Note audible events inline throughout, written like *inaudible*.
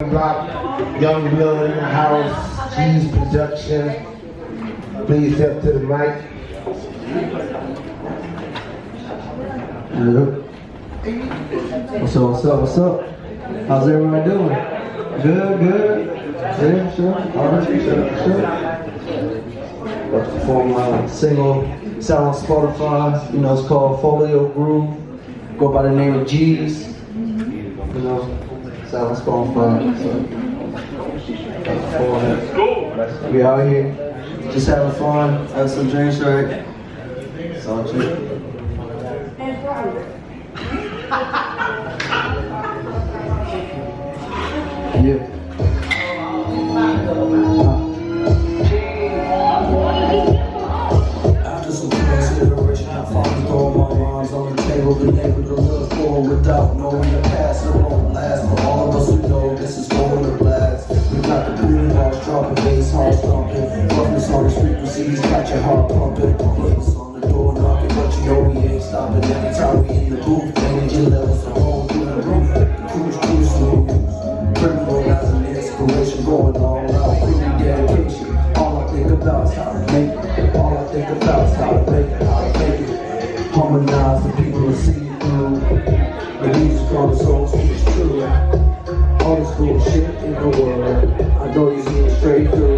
Young Blood in the house, Cheese Production. Please step to the mic. Hello. What's up, what's up, what's up? How's everybody doing? Good, good. Yeah, sure. All right, sure, sure. About to perform my single. It's out on Spotify. You know, it's called Folio Groove. Go by the name of G's. You know, it's out on Spotify. So, we out here, just having fun, having some drinks, right? Chill. *laughs* Yeah. I table, been to look forward without knowing frequencies, got your heart pumping. Police on the door knocking, but you know we ain't stopping. Anytime we in the booth, energy levels are home through the roof. Cruise, cruise, smooth. Criminal as an inspiration, going all out, really dedication. All I think about is how to make it. All I think about is how to make it, how to make it. Harmonize the people to see through. The music on the soul speaks true. All this bullshit in the world. I know you see it straight through.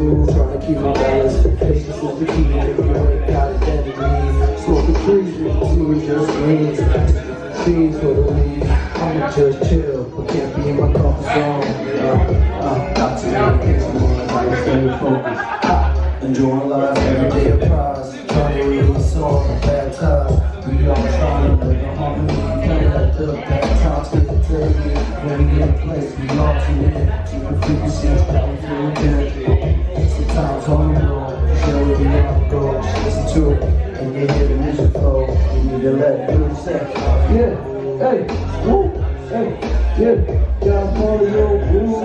Move, trying to keep my balance. Patience is the key. If you ain't got it, then it means smoking trees with just means Trees for the lead. I'ma just chill, but can't be in my comfort zone. Uh, uh, got to make it more like stay focused. Ha, enjoying life every day a prize. Trying to release all the bad times. We all trying to live in harmony. Let the bad times get to take it. When we get in place, we all tune in. Keep the frequencies that we Time coming on, show me the outgoing, listen to it. And you hear the music flow, you need to let it do its thing. Yeah, hey, woo, hey, yeah, y'all call it your groove.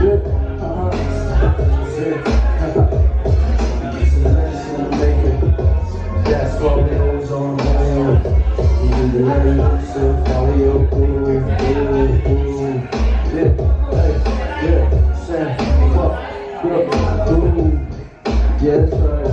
yeah, uh-huh, yeah, uh-huh. It's a medicine maker, that's what it is on my own. You need to let it do itself, follow your woo, woo, woo, yeah. Yes, sir.